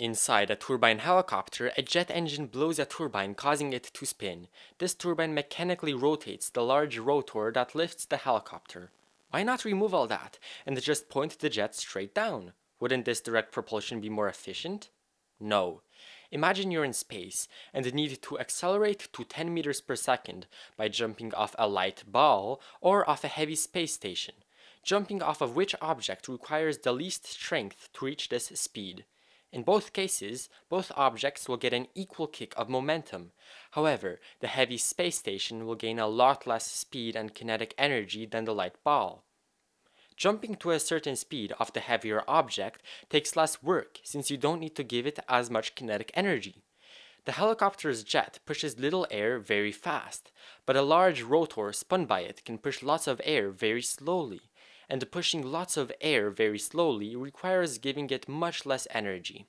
Inside a turbine helicopter, a jet engine blows a turbine causing it to spin. This turbine mechanically rotates the large rotor that lifts the helicopter. Why not remove all that and just point the jet straight down? Wouldn't this direct propulsion be more efficient? No. Imagine you're in space and need to accelerate to 10 meters per second by jumping off a light ball or off a heavy space station. Jumping off of which object requires the least strength to reach this speed? In both cases, both objects will get an equal kick of momentum. However, the heavy space station will gain a lot less speed and kinetic energy than the light ball. Jumping to a certain speed off the heavier object takes less work since you don't need to give it as much kinetic energy. The helicopter's jet pushes little air very fast, but a large rotor spun by it can push lots of air very slowly, and pushing lots of air very slowly requires giving it much less energy.